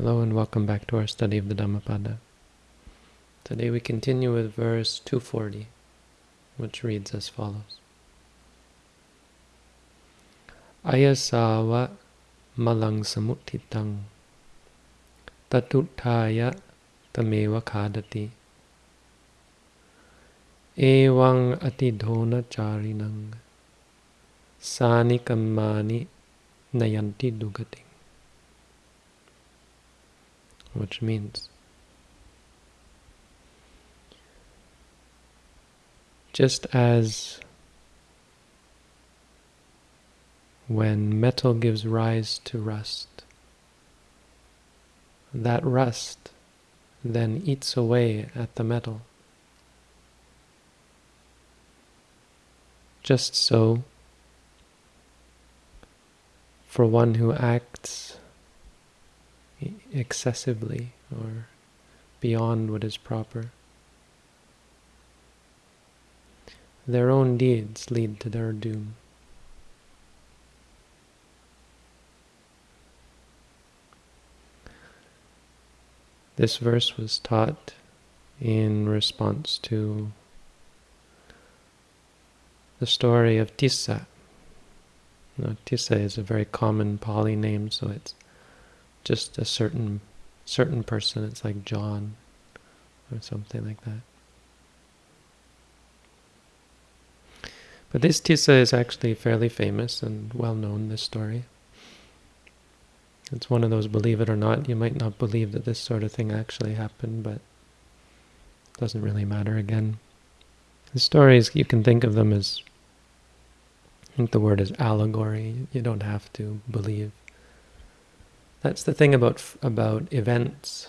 Hello and welcome back to our study of the Dhammapada. Today we continue with verse 240, which reads as follows. Ayasava malang samutitang tatutthaya tameva khadati evang atidhona charinang sani kammani nayanti dugati which means just as when metal gives rise to rust, that rust then eats away at the metal. Just so, for one who acts excessively or beyond what is proper. Their own deeds lead to their doom. This verse was taught in response to the story of Tissa. Now, Tissa is a very common Pali name, so it's just a certain certain person. It's like John or something like that. But this Tissa is actually fairly famous and well known, this story. It's one of those, believe it or not, you might not believe that this sort of thing actually happened, but it doesn't really matter again. The stories, you can think of them as, I think the word is allegory. You don't have to believe that's the thing about about events.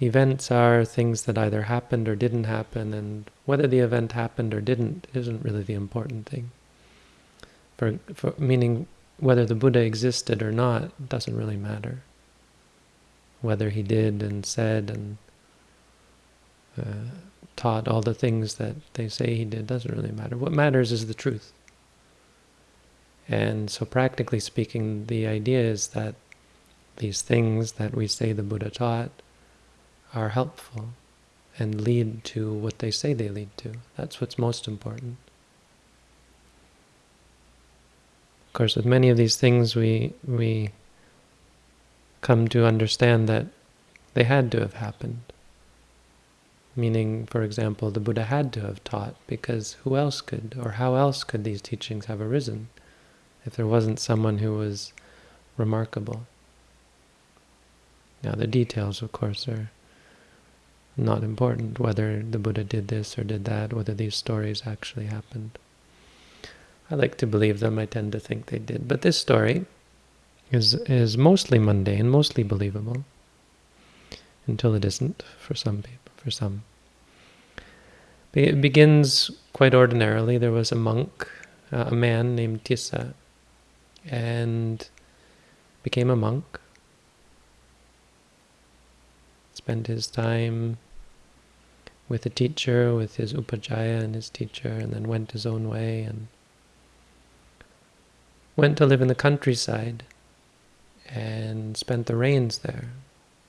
Events are things that either happened or didn't happen, and whether the event happened or didn't isn't really the important thing. For, for meaning whether the Buddha existed or not doesn't really matter. Whether he did and said and uh, taught all the things that they say he did doesn't really matter. What matters is the truth. And so practically speaking, the idea is that these things that we say the Buddha taught are helpful and lead to what they say they lead to. That's what's most important. Of course, with many of these things, we we come to understand that they had to have happened. Meaning, for example, the Buddha had to have taught, because who else could, or how else could these teachings have arisen? If there wasn't someone who was remarkable. Now the details, of course, are not important, whether the Buddha did this or did that, whether these stories actually happened. I like to believe them, I tend to think they did. But this story is, is mostly mundane, mostly believable, until it isn't for some people, for some. It begins quite ordinarily. There was a monk, uh, a man named Tissa, and became a monk. Spent his time with a teacher, with his upajjhaya and his teacher, and then went his own way and went to live in the countryside and spent the rains there.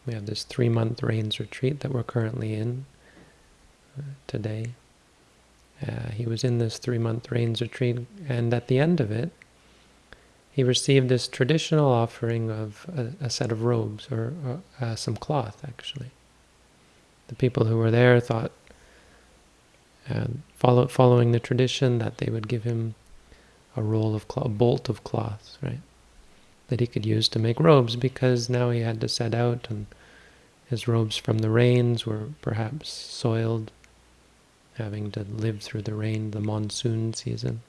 We have this three-month rains retreat that we're currently in uh, today. Uh, he was in this three-month rains retreat, and at the end of it, he received this traditional offering of a, a set of robes, or, or uh, some cloth, actually. The people who were there thought, uh, follow, following the tradition, that they would give him a roll of cloth, a bolt of cloth, right, that he could use to make robes, because now he had to set out, and his robes from the rains were perhaps soiled, having to live through the rain, the monsoon season.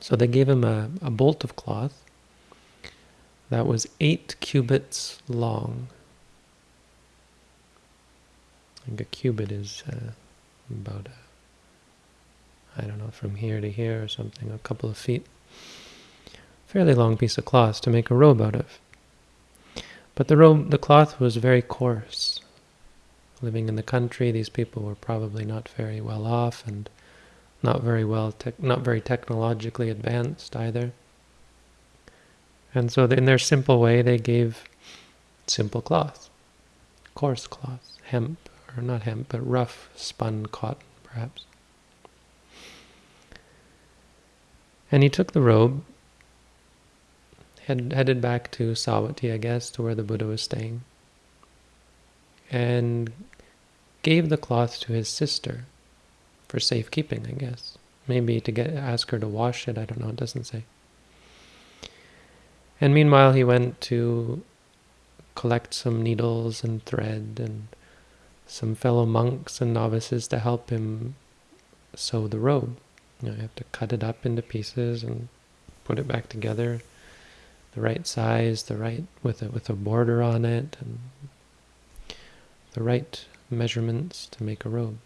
So they gave him a, a bolt of cloth that was eight cubits long. I think a cubit is uh, about, I don't know, from here to here or something, a couple of feet. Fairly long piece of cloth to make a robe out of. But the robe, the cloth was very coarse. Living in the country, these people were probably not very well off, and not very well, not very technologically advanced either. And so in their simple way, they gave simple cloth, coarse cloth, hemp, or not hemp, but rough spun cotton, perhaps. And he took the robe, head, headed back to Savatthi, I guess, to where the Buddha was staying, and gave the cloth to his sister for safekeeping, I guess. Maybe to get ask her to wash it, I don't know, it doesn't say. And meanwhile, he went to collect some needles and thread and some fellow monks and novices to help him sew the robe. You, know, you have to cut it up into pieces and put it back together, the right size, the right with a with a border on it, and the right measurements to make a robe.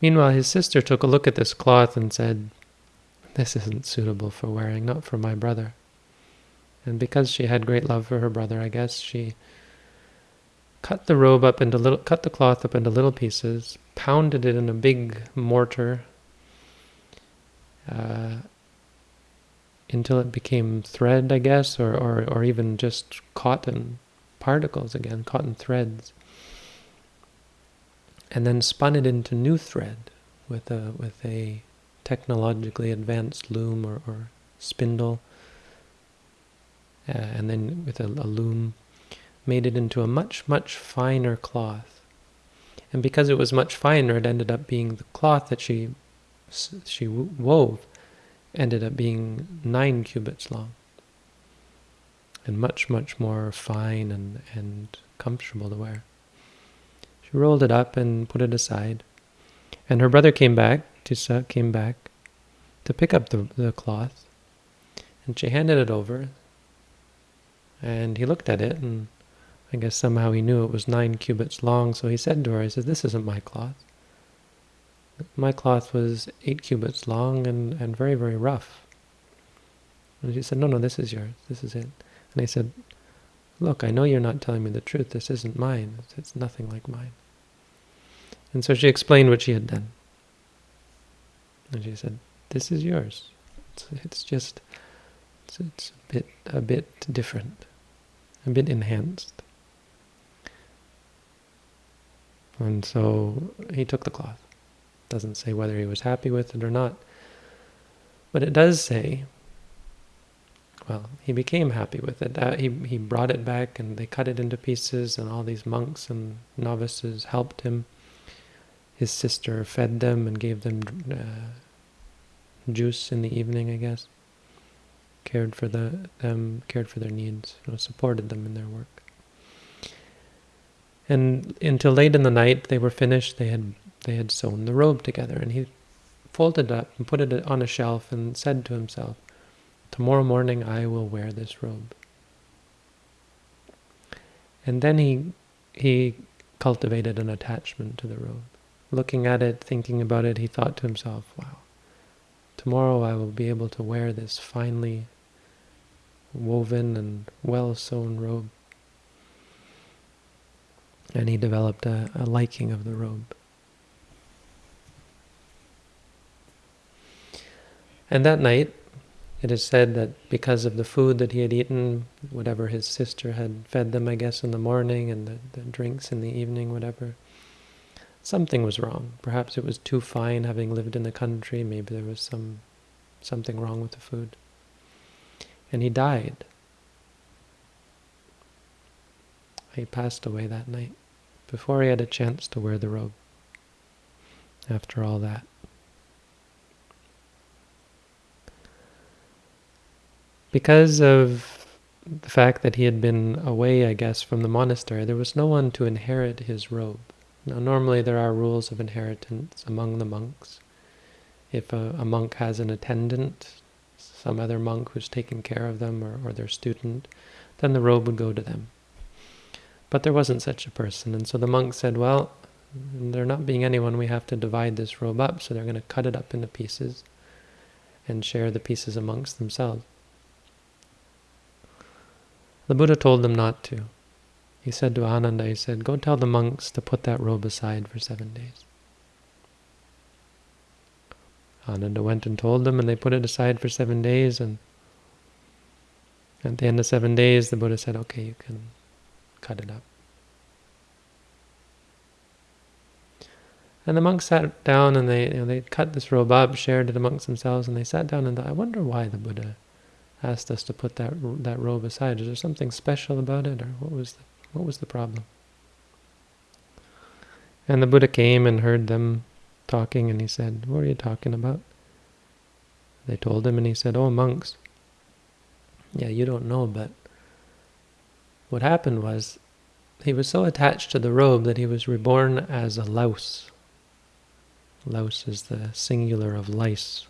Meanwhile, his sister took a look at this cloth and said, This isn't suitable for wearing, not for my brother. And because she had great love for her brother, I guess, she cut the robe up into little, cut the cloth up into little pieces, pounded it in a big mortar uh, until it became thread, I guess, or, or, or even just cotton particles again, cotton threads and then spun it into new thread with a with a technologically advanced loom or, or spindle, uh, and then with a, a loom, made it into a much much finer cloth. And because it was much finer, it ended up being the cloth that she she wove ended up being nine cubits long and much much more fine and and comfortable to wear. She rolled it up and put it aside. And her brother came back, Tissa came back to pick up the, the cloth. And she handed it over. And he looked at it, and I guess somehow he knew it was nine cubits long, so he said to her, he said, this isn't my cloth. My cloth was eight cubits long and, and very, very rough. And she said, no, no, this is yours. This is it. And he said, look, I know you're not telling me the truth. This isn't mine. It's nothing like mine. And so she explained what she had done. And she said, this is yours. It's, it's just, it's, it's a bit, a bit different, a bit enhanced. And so he took the cloth. Doesn't say whether he was happy with it or not. But it does say, well, he became happy with it. Uh, he, he brought it back and they cut it into pieces and all these monks and novices helped him his sister fed them and gave them uh, juice in the evening, I guess. Cared for the them, cared for their needs, you know, supported them in their work. And until late in the night, they were finished. They had they had sewn the robe together, and he folded it up and put it on a shelf and said to himself, "Tomorrow morning I will wear this robe." And then he he cultivated an attachment to the robe looking at it, thinking about it, he thought to himself, wow, tomorrow I will be able to wear this finely woven and well-sewn robe. And he developed a, a liking of the robe. And that night, it is said that because of the food that he had eaten, whatever his sister had fed them, I guess, in the morning, and the, the drinks in the evening, whatever, something was wrong. Perhaps it was too fine having lived in the country. Maybe there was some something wrong with the food. And he died. He passed away that night before he had a chance to wear the robe after all that. Because of the fact that he had been away, I guess, from the monastery, there was no one to inherit his robe. Now, normally there are rules of inheritance among the monks. If a, a monk has an attendant, some other monk who's taking care of them or, or their student, then the robe would go to them. But there wasn't such a person, and so the monk said, well, there not being anyone, we have to divide this robe up, so they're going to cut it up into pieces and share the pieces amongst themselves. The Buddha told them not to. He said to Ananda, he said, go tell the monks to put that robe aside for seven days. Ananda went and told them, and they put it aside for seven days. And at the end of seven days, the Buddha said, "Okay, you can cut it up." And the monks sat down and they, you know, they cut this robe up, shared it amongst themselves, and they sat down and thought, I wonder why the Buddha asked us to put that that robe aside. Is there something special about it, or what was the, what was the problem? And the Buddha came and heard them talking, and he said, "What are you talking about?" They told him, and he said, "Oh, monks. Yeah, you don't know, but what happened was." He was so attached to the robe that he was reborn as a louse. Louse is the singular of lice,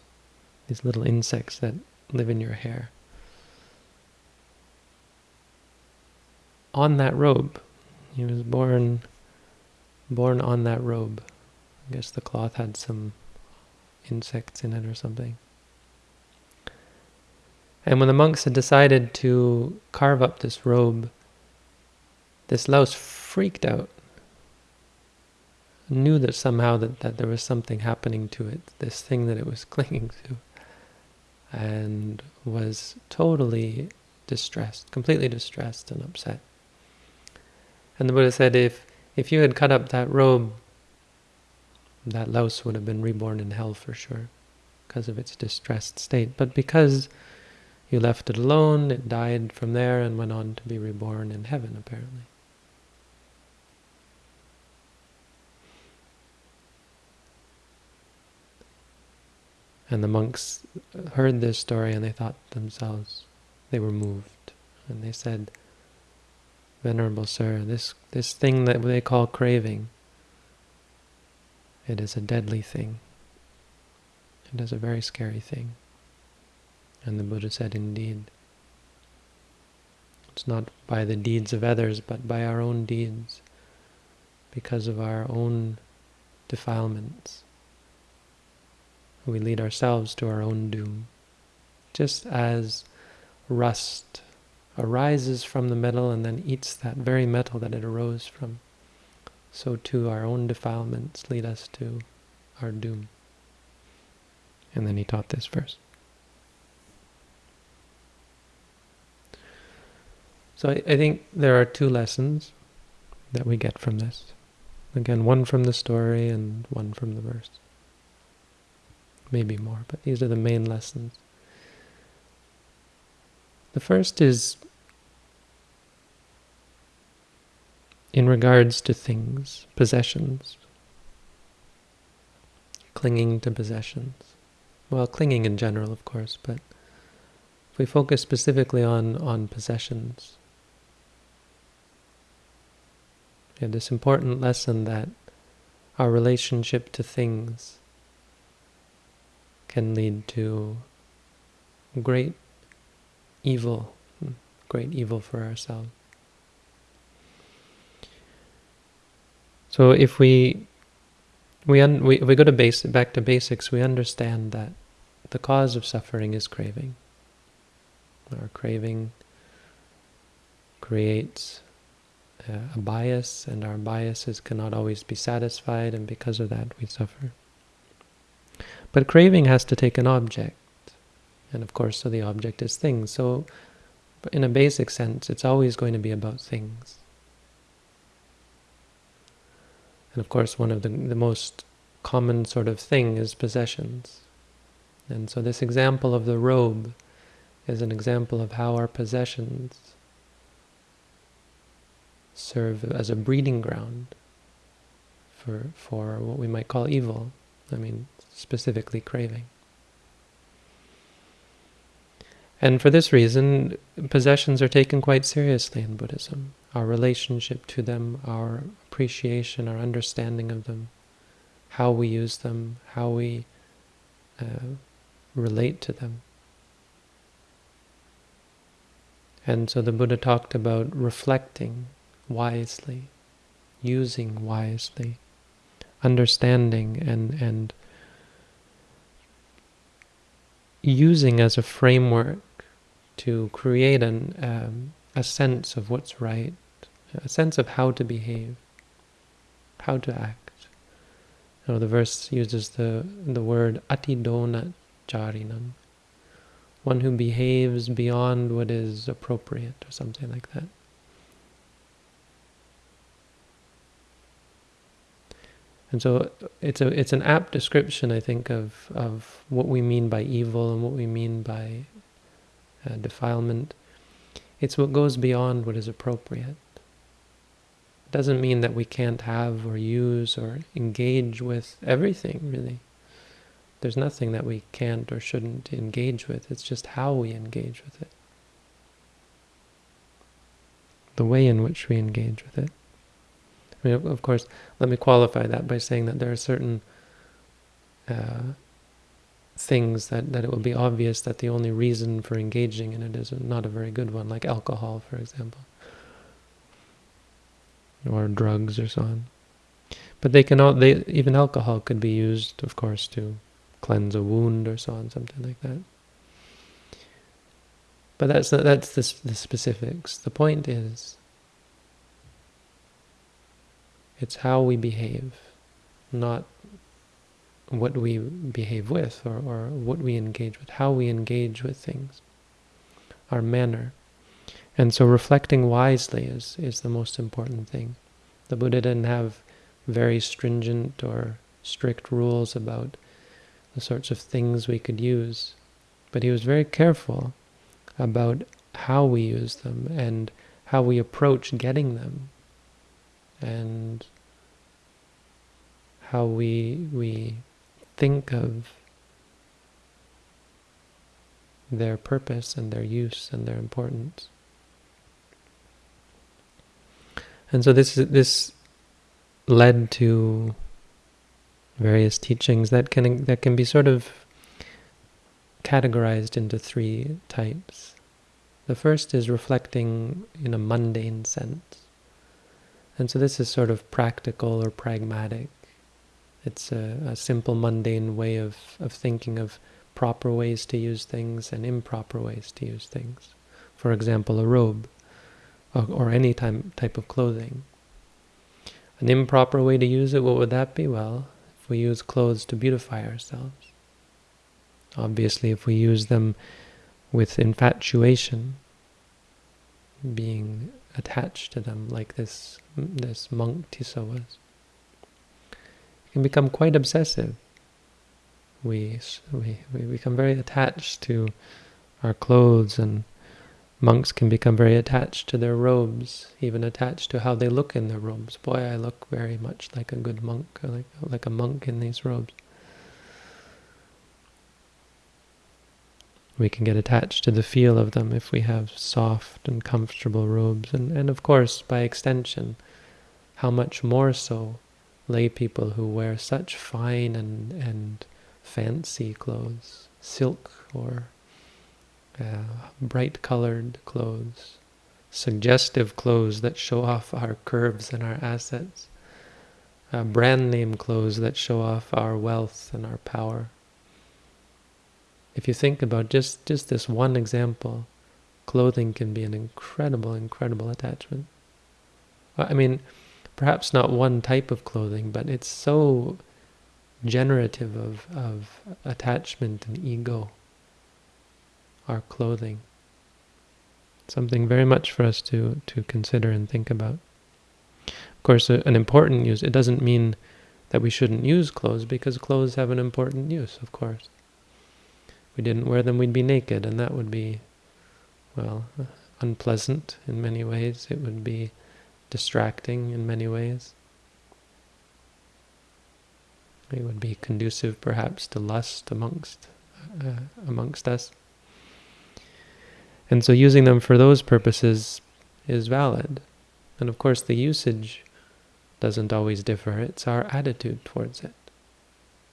these little insects that live in your hair. On that robe, he was born, born on that robe. I guess the cloth had some insects in it or something. And when the monks had decided to carve up this robe, this louse freaked out knew that somehow that, that there was something happening to it, this thing that it was clinging to, and was totally distressed, completely distressed and upset. And the Buddha said, if, if you had cut up that robe, that louse would have been reborn in hell for sure, because of its distressed state. But because you left it alone, it died from there and went on to be reborn in heaven, apparently. And the monks heard this story and they thought themselves, they were moved. And they said, Venerable Sir, this, this thing that they call craving, it is a deadly thing. It is a very scary thing. And the Buddha said, indeed, it's not by the deeds of others, but by our own deeds, because of our own defilements we lead ourselves to our own doom. Just as rust arises from the metal and then eats that very metal that it arose from, so too our own defilements lead us to our doom. And then he taught this verse. So I, I think there are two lessons that we get from this. Again, one from the story and one from the verse maybe more, but these are the main lessons. The first is in regards to things, possessions, clinging to possessions. Well, clinging in general, of course, but if we focus specifically on, on possessions, we have this important lesson that our relationship to things can lead to great evil, hmm, great evil for ourselves. So if we we, un, we we go to base back to basics, we understand that the cause of suffering is craving. Our craving creates uh, a bias, and our biases cannot always be satisfied, and because of that, we suffer. But craving has to take an object. And of course, so the object is things. So in a basic sense, it's always going to be about things. And of course, one of the, the most common sort of thing is possessions. And so this example of the robe is an example of how our possessions serve as a breeding ground for, for what we might call evil. I mean, specifically craving. And for this reason, possessions are taken quite seriously in Buddhism. Our relationship to them, our appreciation, our understanding of them, how we use them, how we uh, relate to them. And so the Buddha talked about reflecting wisely, using wisely, understanding and, and using as a framework to create an, um, a sense of what's right, a sense of how to behave, how to act. So the verse uses the, the word atidona charinam, one who behaves beyond what is appropriate or something like that. And so it's a it's an apt description, I think, of of what we mean by evil and what we mean by uh, defilement. It's what goes beyond what is appropriate. It doesn't mean that we can't have or use or engage with everything, really. There's nothing that we can't or shouldn't engage with. It's just how we engage with it. The way in which we engage with it. I mean, of course, let me qualify that by saying that there are certain uh, things that, that it will be obvious that the only reason for engaging in it is not a very good one, like alcohol, for example, or drugs or so on. But they can all, they, even alcohol could be used, of course, to cleanse a wound or so on, something like that. But that's that's the, the specifics. The point is it's how we behave, not what we behave with or, or what we engage with, how we engage with things, our manner. And so reflecting wisely is, is the most important thing. The Buddha didn't have very stringent or strict rules about the sorts of things we could use, but he was very careful about how we use them and how we approach getting them and how we we think of their purpose and their use and their importance. And so this is this led to various teachings that can that can be sort of categorized into three types. The first is reflecting in a mundane sense. And so this is sort of practical or pragmatic. It's a, a, simple, mundane way of, of thinking of proper ways to use things and improper ways to use things. For example, a robe or, or any time, type of clothing. An improper way to use it, what would that be? Well, if we use clothes to beautify ourselves. Obviously, if we use them with infatuation, being attached to them like this this monk Tissa was. Can become quite obsessive. We, we, we become very attached to our clothes and monks can become very attached to their robes, even attached to how they look in their robes. Boy, I look very much like a good monk, like, like a monk in these robes. We can get attached to the feel of them if we have soft and comfortable robes. And, and of course, by extension, how much more so lay people who wear such fine and, and fancy clothes, silk or uh, bright colored clothes, suggestive clothes that show off our curves and our assets, uh, brand name clothes that show off our wealth and our power. If you think about just, just this one example, clothing can be an incredible, incredible attachment. I mean, perhaps not one type of clothing, but it's so generative of, of attachment and ego, our clothing. Something very much for us to, to consider and think about. Of course, an important use, it doesn't mean that we shouldn't use clothes, because clothes have an important use, of course we didn't wear them, we'd be naked, and that would be, well, unpleasant in many ways. It would be distracting in many ways. It would be conducive, perhaps, to lust amongst uh, amongst us. And so using them for those purposes is valid. And of course the usage doesn't always differ, it's our attitude towards it.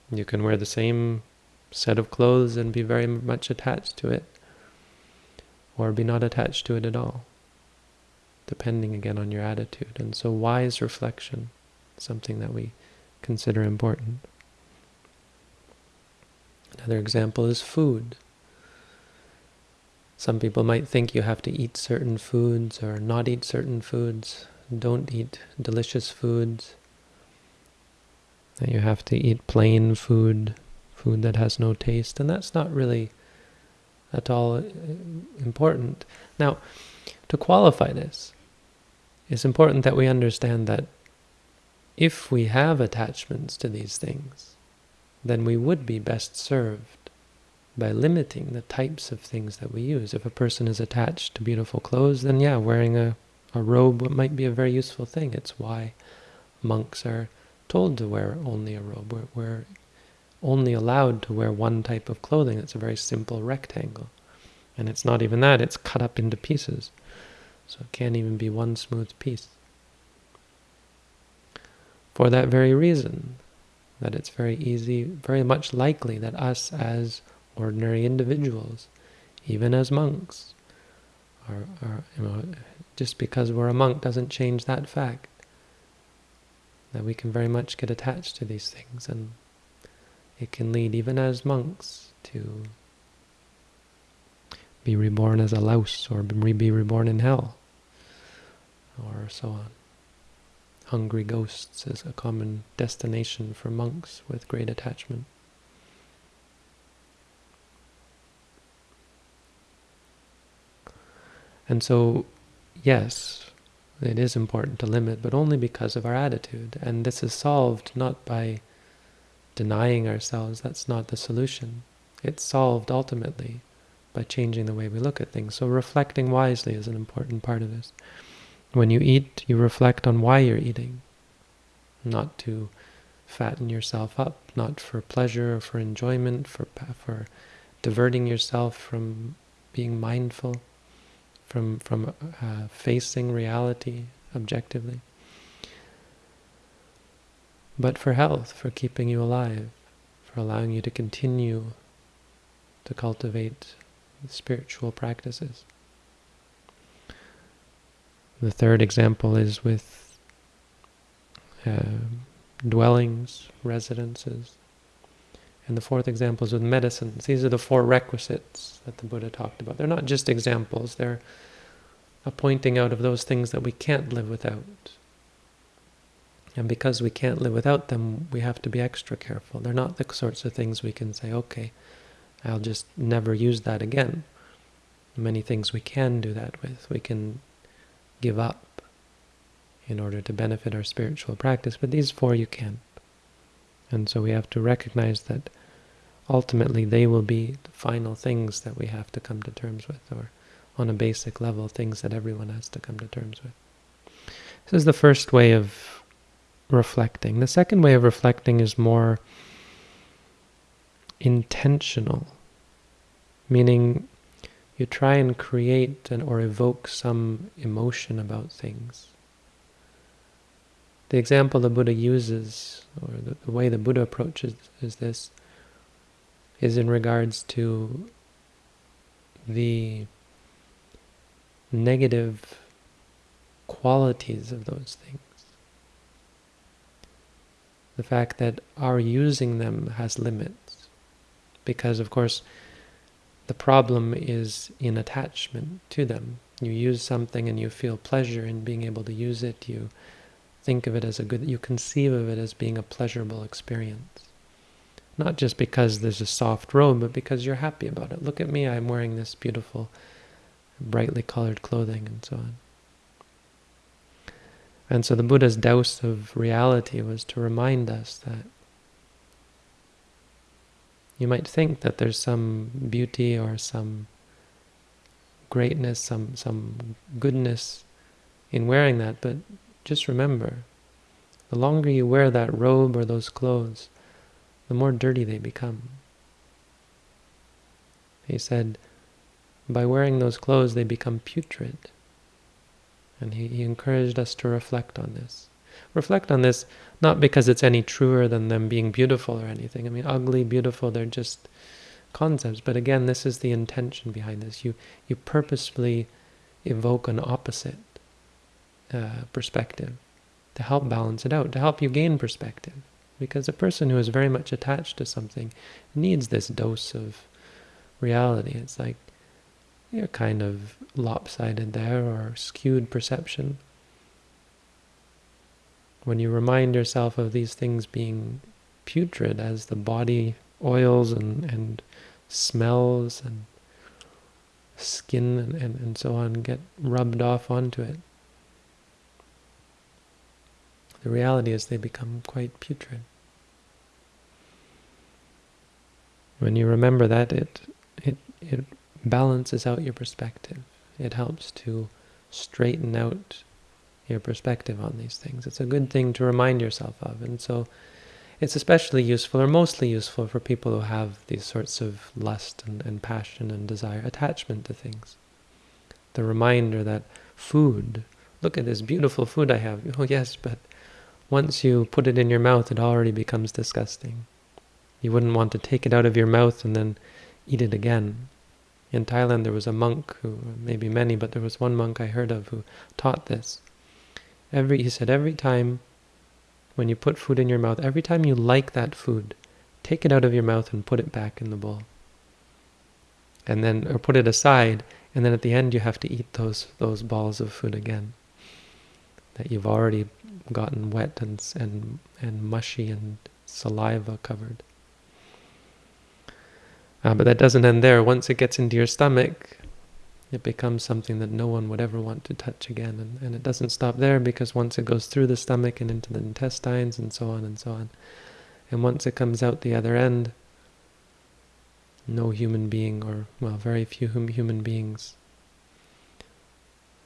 You can wear the same set of clothes and be very much attached to it, or be not attached to it at all, depending again on your attitude. And so wise reflection, something that we consider important. Another example is food. Some people might think you have to eat certain foods or not eat certain foods. Don't eat delicious foods. that you have to eat plain food, food that has no taste, and that's not really at all uh, important. Now, to qualify this, it's important that we understand that if we have attachments to these things, then we would be best served by limiting the types of things that we use. If a person is attached to beautiful clothes, then yeah, wearing a, a robe might be a very useful thing. It's why monks are told to wear only a robe. We're, we're only allowed to wear one type of clothing. It's a very simple rectangle. And it's not even that, it's cut up into pieces. So it can't even be one smooth piece. For that very reason, that it's very easy, very much likely that us as ordinary individuals, even as monks, are, are you know, just because we're a monk doesn't change that fact that we can very much get attached to these things and it can lead even as monks to be reborn as a louse or be reborn in hell or so on. Hungry ghosts is a common destination for monks with great attachment. And so, yes, it is important to limit, but only because of our attitude. And this is solved not by denying ourselves, that's not the solution. It's solved ultimately by changing the way we look at things. So reflecting wisely is an important part of this. When you eat, you reflect on why you're eating, not to fatten yourself up, not for pleasure or for enjoyment, for, for diverting yourself from being mindful from from uh, facing reality objectively, but for health, for keeping you alive, for allowing you to continue to cultivate spiritual practices. The third example is with uh, dwellings, residences. And the fourth example is with medicines. These are the four requisites that the Buddha talked about. They're not just examples, they're a pointing out of those things that we can't live without. And because we can't live without them, we have to be extra careful. They're not the sorts of things we can say, okay, I'll just never use that again. Many things we can do that with. We can give up in order to benefit our spiritual practice, but these four you can't. And so we have to recognize that ultimately they will be the final things that we have to come to terms with, or on a basic level, things that everyone has to come to terms with. This is the first way of reflecting. The second way of reflecting is more intentional, meaning you try and create and or evoke some emotion about things. The example the Buddha uses, or the, the way the Buddha approaches is this, is in regards to the negative qualities of those things. The fact that our using them has limits. Because, of course, the problem is in attachment to them. You use something and you feel pleasure in being able to use it. You think of it as a good, you conceive of it as being a pleasurable experience. Not just because there's a soft robe, but because you're happy about it. Look at me, I'm wearing this beautiful, brightly colored clothing and so on. And so the Buddha's douse of reality was to remind us that you might think that there's some beauty or some greatness, some some goodness in wearing that, but just remember, the longer you wear that robe or those clothes, the more dirty they become. He said, by wearing those clothes, they become putrid. And he, he encouraged us to reflect on this. Reflect on this not because it's any truer than them being beautiful or anything. I mean, ugly, beautiful, they're just concepts. But again, this is the intention behind this. You, you purposefully evoke an opposite uh, perspective to help balance it out, to help you gain perspective. Because a person who is very much attached to something needs this dose of reality. It's like you're kind of lopsided there or skewed perception. When you remind yourself of these things being putrid as the body oils and, and smells and skin and, and, and so on get rubbed off onto it, the reality is they become quite putrid. When you remember that, it, it, it balances out your perspective. It helps to straighten out your perspective on these things. It's a good thing to remind yourself of. And so it's especially useful, or mostly useful, for people who have these sorts of lust and, and passion and desire, attachment to things. The reminder that food, look at this beautiful food I have. Oh yes, but once you put it in your mouth, it already becomes disgusting. You wouldn't want to take it out of your mouth and then eat it again. In Thailand, there was a monk who, maybe many, but there was one monk I heard of who taught this. Every he said every time when you put food in your mouth, every time you like that food, take it out of your mouth and put it back in the bowl. And then, or put it aside, and then at the end you have to eat those those balls of food again that you've already gotten wet and and and mushy and saliva covered. Uh, but that doesn't end there. Once it gets into your stomach, it becomes something that no one would ever want to touch again. And, and it doesn't stop there because once it goes through the stomach and into the intestines and so on and so on, and once it comes out the other end, no human being, or, well, very few human beings,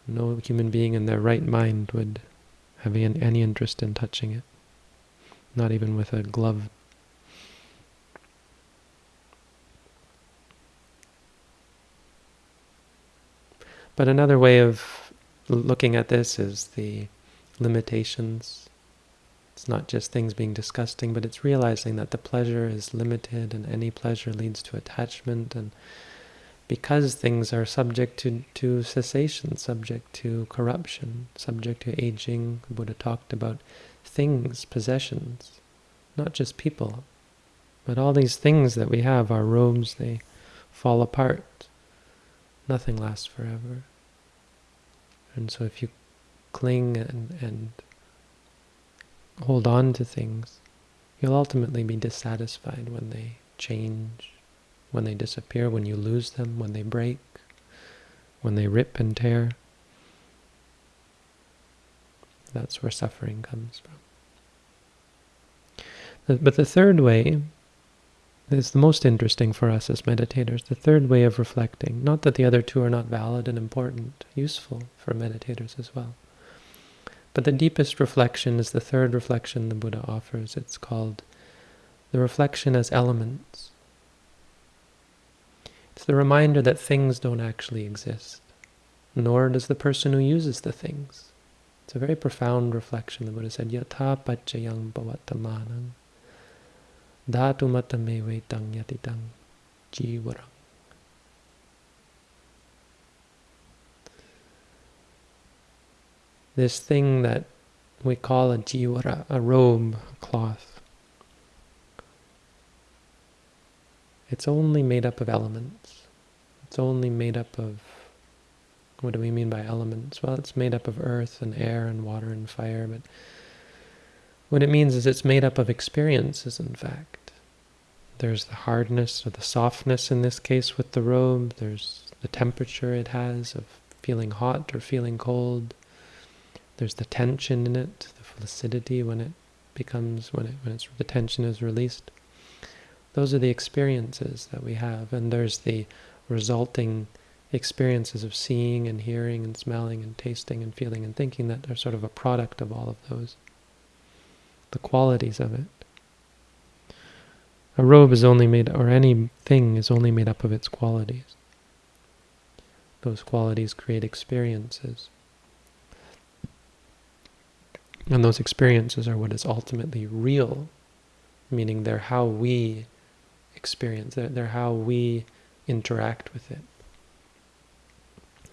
no human being in their right mind would have any interest in touching it. Not even with a glove But another way of looking at this is the limitations. It's not just things being disgusting, but it's realizing that the pleasure is limited and any pleasure leads to attachment. And because things are subject to, to cessation, subject to corruption, subject to aging, the Buddha talked about things, possessions, not just people. But all these things that we have, our robes, they fall apart. Nothing lasts forever. And so if you cling and, and hold on to things, you'll ultimately be dissatisfied when they change, when they disappear, when you lose them, when they break, when they rip and tear. That's where suffering comes from. But the third way is the most interesting for us as meditators, the third way of reflecting. Not that the other two are not valid and important, useful for meditators as well. But the deepest reflection is the third reflection the Buddha offers. It's called the reflection as elements. It's the reminder that things don't actually exist, nor does the person who uses the things. It's a very profound reflection. The Buddha said, Yatha pachayang Dhatumatame vetang yatitang jivarang. This thing that we call a jivara, a robe, a cloth, it's only made up of elements. It's only made up of, what do we mean by elements? Well, it's made up of earth and air and water and fire, but what it means is it's made up of experiences, in fact. There's the hardness or the softness in this case with the robe. There's the temperature it has of feeling hot or feeling cold. There's the tension in it, the flaccidity when it becomes, when, it, when it's, the tension is released. Those are the experiences that we have. And there's the resulting experiences of seeing and hearing and smelling and tasting and feeling and thinking that are sort of a product of all of those the qualities of it. A robe is only made, or anything is only made up of its qualities. Those qualities create experiences. And those experiences are what is ultimately real, meaning they're how we experience it, they're how we interact with it.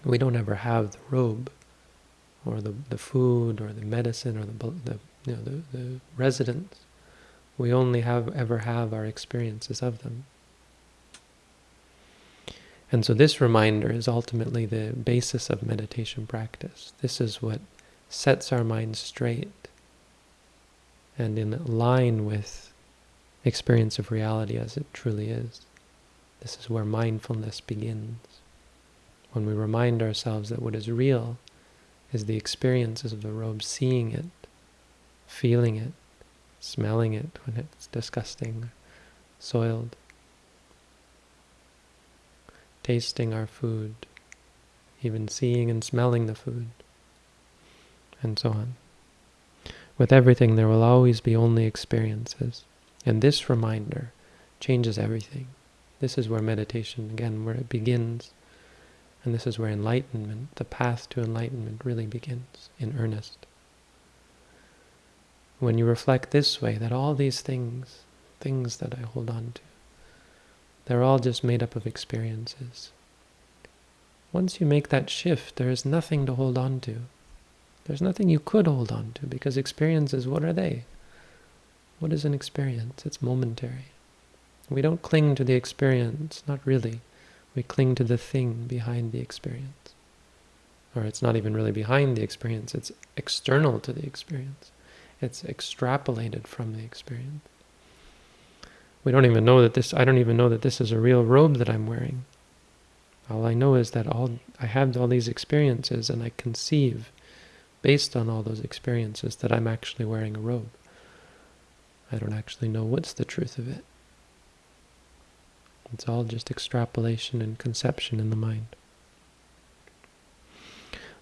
We don't ever have the robe, or the, the food, or the medicine, or the, the you know, the, the residence. We only have ever have our experiences of them. And so this reminder is ultimately the basis of meditation practice. This is what sets our minds straight and in line with experience of reality as it truly is. This is where mindfulness begins. When we remind ourselves that what is real is the experiences of the robe, seeing it, feeling it, smelling it when it's disgusting, soiled, tasting our food, even seeing and smelling the food, and so on. With everything, there will always be only experiences. And this reminder changes everything. This is where meditation, again, where it begins. And this is where enlightenment, the path to enlightenment, really begins in earnest. When you reflect this way, that all these things, things that I hold on to, they're all just made up of experiences. Once you make that shift, there is nothing to hold on to. There's nothing you could hold on to, because experiences, what are they? What is an experience? It's momentary. We don't cling to the experience, not really. We cling to the thing behind the experience. Or it's not even really behind the experience, it's external to the experience. It's extrapolated from the experience. We don't even know that this, I don't even know that this is a real robe that I'm wearing. All I know is that all I have all these experiences and I conceive, based on all those experiences, that I'm actually wearing a robe. I don't actually know what's the truth of it. It's all just extrapolation and conception in the mind.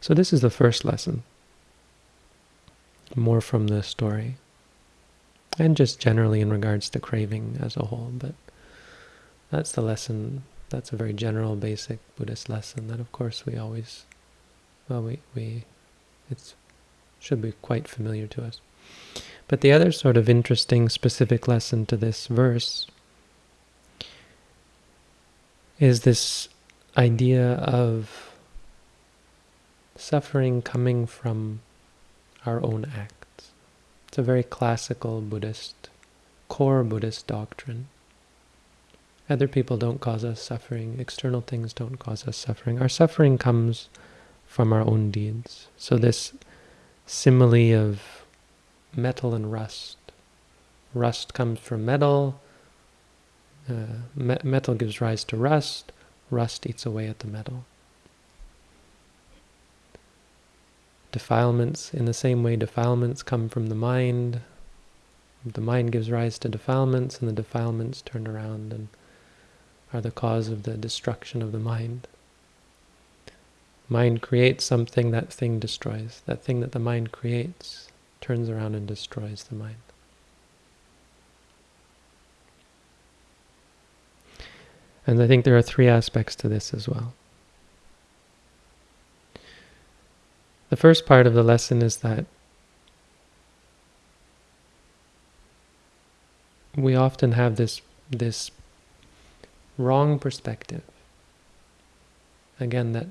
So this is the first lesson. More from the story. And just generally in regards to craving as a whole. But that's the lesson. That's a very general, basic Buddhist lesson that of course we always, well, we, we it should be quite familiar to us. But the other sort of interesting specific lesson to this verse is this idea of suffering coming from our own acts. It's a very classical Buddhist, core Buddhist doctrine. Other people don't cause us suffering. External things don't cause us suffering. Our suffering comes from our own deeds. So this simile of metal and rust. Rust comes from metal, uh, me metal gives rise to rust, rust eats away at the metal. Defilements, in the same way defilements come from the mind, the mind gives rise to defilements, and the defilements turn around and are the cause of the destruction of the mind. Mind creates something, that thing destroys. That thing that the mind creates turns around and destroys the mind. And I think there are three aspects to this as well. The first part of the lesson is that we often have this this wrong perspective. Again, that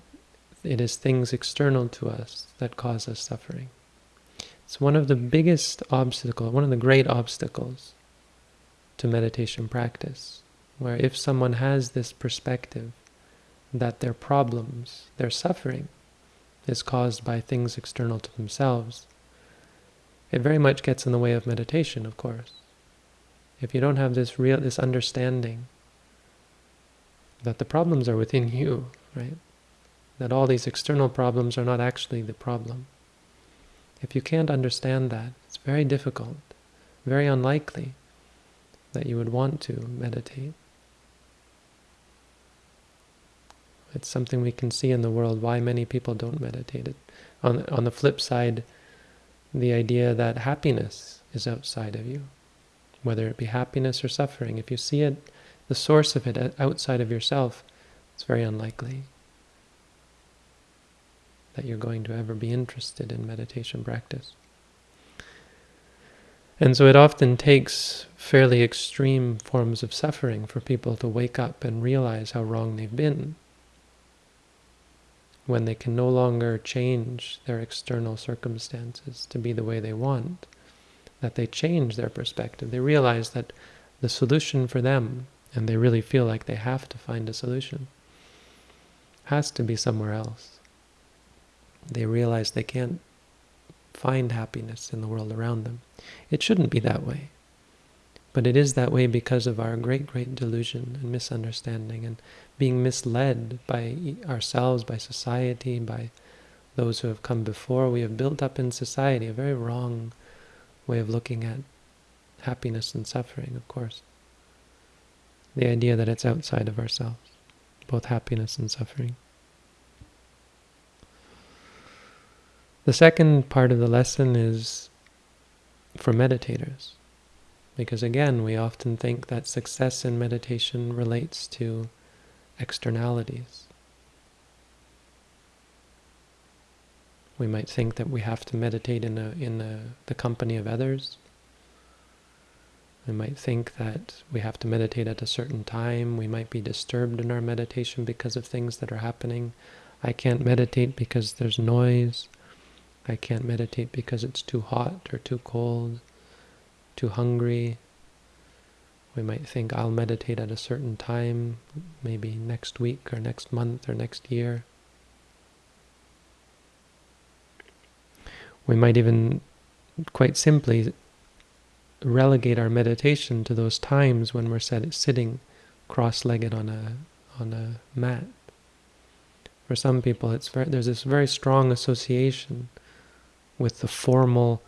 it is things external to us that cause us suffering. It's one of the biggest obstacles, one of the great obstacles to meditation practice, where if someone has this perspective that their problems, their suffering, is caused by things external to themselves, it very much gets in the way of meditation, of course. If you don't have this real, this understanding that the problems are within you, right? That all these external problems are not actually the problem. If you can't understand that, it's very difficult, very unlikely that you would want to meditate. It's something we can see in the world, why many people don't meditate. It, on, on the flip side, the idea that happiness is outside of you, whether it be happiness or suffering, if you see it, the source of it uh, outside of yourself, it's very unlikely that you're going to ever be interested in meditation practice. And so it often takes fairly extreme forms of suffering for people to wake up and realize how wrong they've been. When they can no longer change their external circumstances to be the way they want, that they change their perspective. They realize that the solution for them, and they really feel like they have to find a solution, has to be somewhere else they realize they can't find happiness in the world around them. It shouldn't be that way. But it is that way because of our great, great delusion and misunderstanding and being misled by ourselves, by society, by those who have come before. We have built up in society a very wrong way of looking at happiness and suffering, of course. The idea that it's outside of ourselves, both happiness and suffering. The second part of the lesson is for meditators. Because again, we often think that success in meditation relates to externalities. We might think that we have to meditate in, a, in a, the company of others. We might think that we have to meditate at a certain time. We might be disturbed in our meditation because of things that are happening. I can't meditate because there's noise. I can't meditate because it's too hot or too cold, too hungry. We might think I'll meditate at a certain time, maybe next week or next month or next year. We might even quite simply relegate our meditation to those times when we're sitting cross-legged on a on a mat. For some people, it's very, there's this very strong association with the formal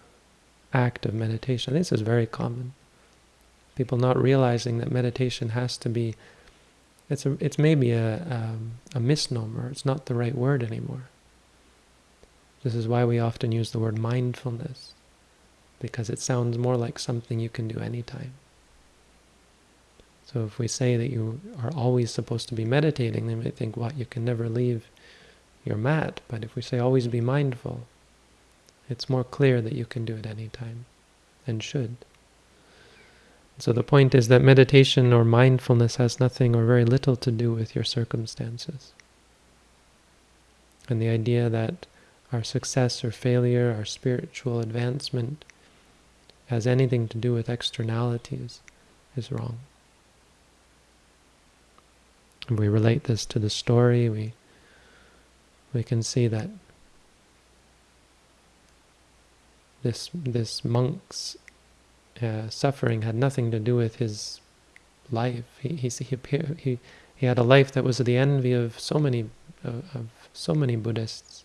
act of meditation. This is very common. People not realizing that meditation has to be, it's, a, it's maybe a, um, a misnomer. It's not the right word anymore. This is why we often use the word mindfulness, because it sounds more like something you can do anytime. So if we say that you are always supposed to be meditating, they might think, what, you can never leave your mat. But if we say always be mindful, it's more clear that you can do it any time and should. So the point is that meditation or mindfulness has nothing or very little to do with your circumstances. And the idea that our success or failure, our spiritual advancement, has anything to do with externalities is wrong. If we relate this to the story, we we can see that this this monk's uh, suffering had nothing to do with his life. He he he he had a life that was the envy of so many of, of so many Buddhists.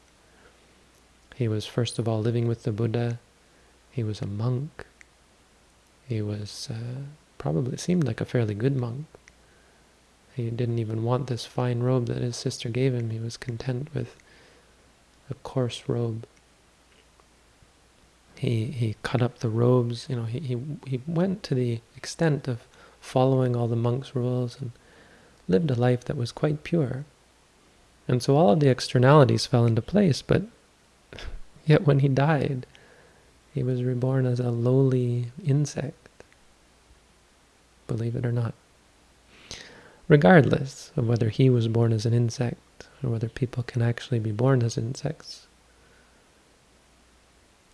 He was first of all living with the Buddha. He was a monk. He was uh, probably seemed like a fairly good monk. He didn't even want this fine robe that his sister gave him. He was content with a coarse robe. He he cut up the robes. You know, he he he went to the extent of following all the monks' rules and lived a life that was quite pure. And so all of the externalities fell into place, but yet when he died, he was reborn as a lowly insect, believe it or not. Regardless of whether he was born as an insect or whether people can actually be born as insects,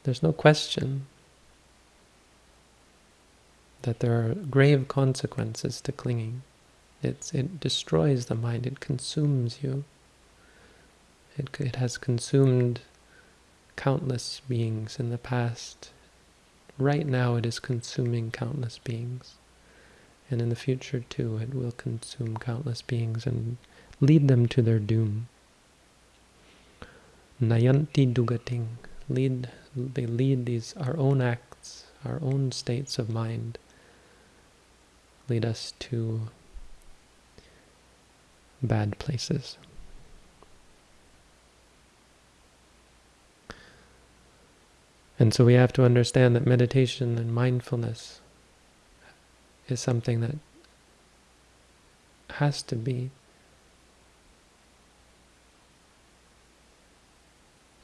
there's no question that there are grave consequences to clinging. It's, it destroys the mind, it consumes you. It, it has consumed countless beings in the past. Right now it is consuming countless beings. And in the future too, it will consume countless beings and lead them to their doom. Nayanti duggatim, lead they lead these our own acts, our own states of mind, lead us to bad places. And so we have to understand that meditation and mindfulness is something that has to be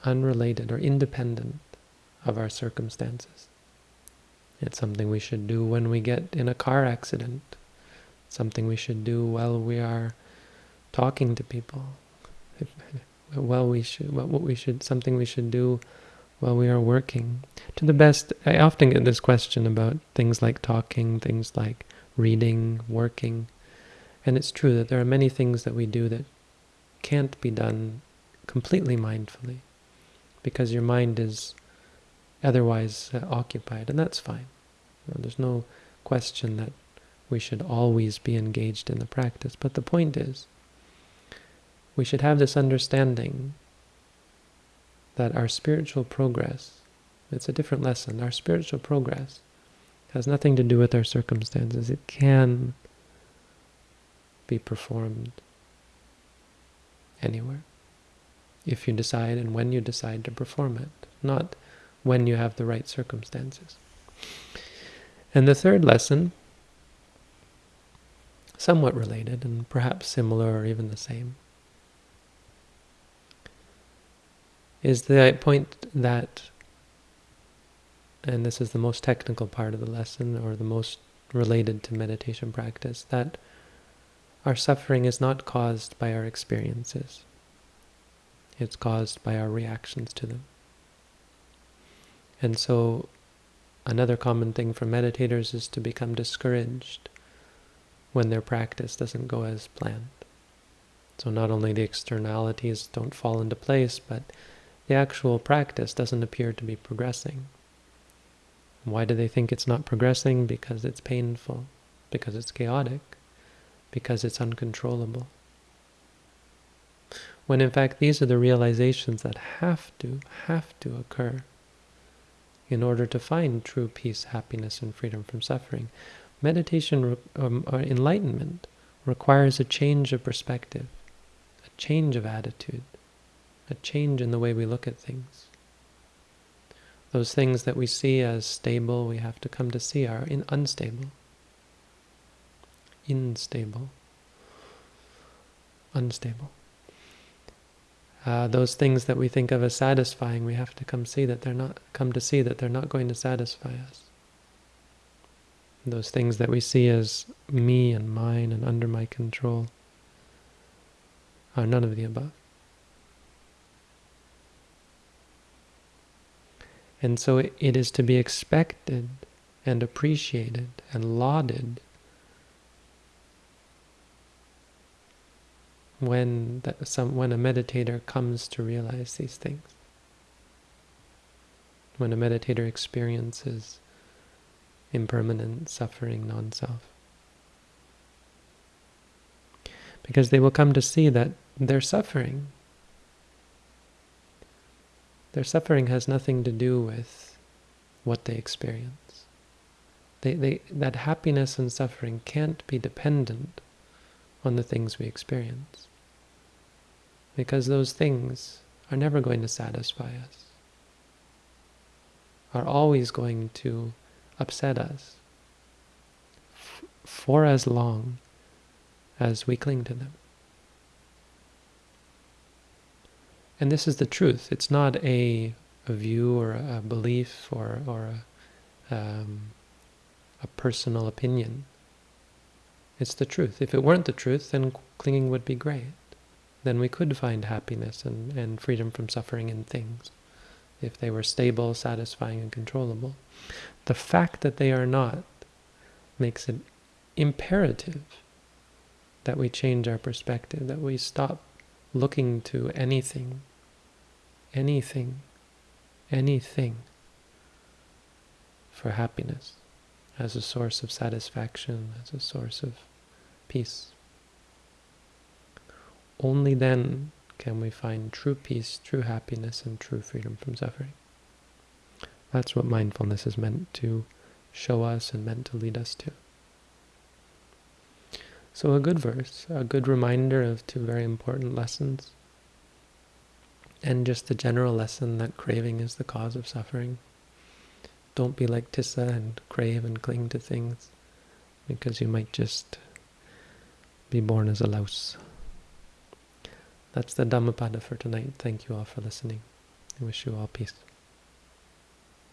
unrelated or independent of our circumstances. It's something we should do when we get in a car accident. Something we should do while we are talking to people. well, we should, what we should, something we should do while we are working. To the best, I often get this question about things like talking, things like reading, working. And it's true that there are many things that we do that can't be done completely mindfully because your mind is otherwise uh, occupied, and that's fine. You know, there's no question that we should always be engaged in the practice. But the point is, we should have this understanding that our spiritual progress, it's a different lesson, our spiritual progress has nothing to do with our circumstances. It can be performed anywhere if you decide and when you decide to perform it, not when you have the right circumstances. And the third lesson, somewhat related and perhaps similar or even the same, is the point that, and this is the most technical part of the lesson or the most related to meditation practice, that our suffering is not caused by our experiences. It's caused by our reactions to them. And so another common thing for meditators is to become discouraged when their practice doesn't go as planned. So not only the externalities don't fall into place, but the actual practice doesn't appear to be progressing. Why do they think it's not progressing? Because it's painful, because it's chaotic, because it's uncontrollable when in fact these are the realizations that have to, have to occur in order to find true peace, happiness, and freedom from suffering. Meditation um, or enlightenment requires a change of perspective, a change of attitude, a change in the way we look at things. Those things that we see as stable, we have to come to see are in unstable, unstable, unstable. Uh, those things that we think of as satisfying, we have to come see that they're not come to see that they're not going to satisfy us. Those things that we see as me and mine and under my control are none of the above. And so it, it is to be expected and appreciated and lauded when that some when a meditator comes to realize these things. When a meditator experiences impermanent suffering non-self. Because they will come to see that their suffering, their suffering has nothing to do with what they experience. They, they, that happiness and suffering can't be dependent on the things we experience. Because those things are never going to satisfy us, are always going to upset us for as long as we cling to them. And this is the truth. It's not a, a view or a, belief or, or a, um, a personal opinion. It's the truth. If it weren't the truth, then clinging would be great. Then we could find happiness and, and freedom from suffering in things, if they were stable, satisfying, and controllable. The fact that they are not makes it imperative that we change our perspective, that we stop looking to anything, anything, anything for happiness as a source of satisfaction, as a source of peace. Only then can we find true peace, true happiness, and true freedom from suffering. That's what mindfulness is meant to show us and meant to lead us to. So a good verse, a good reminder of two very important lessons, and just the general lesson that craving is the cause of suffering. Don't be like Tissa and crave and cling to things because you might just be born as a louse. That's the Dhammapada for tonight. Thank you all for listening. I wish you all peace.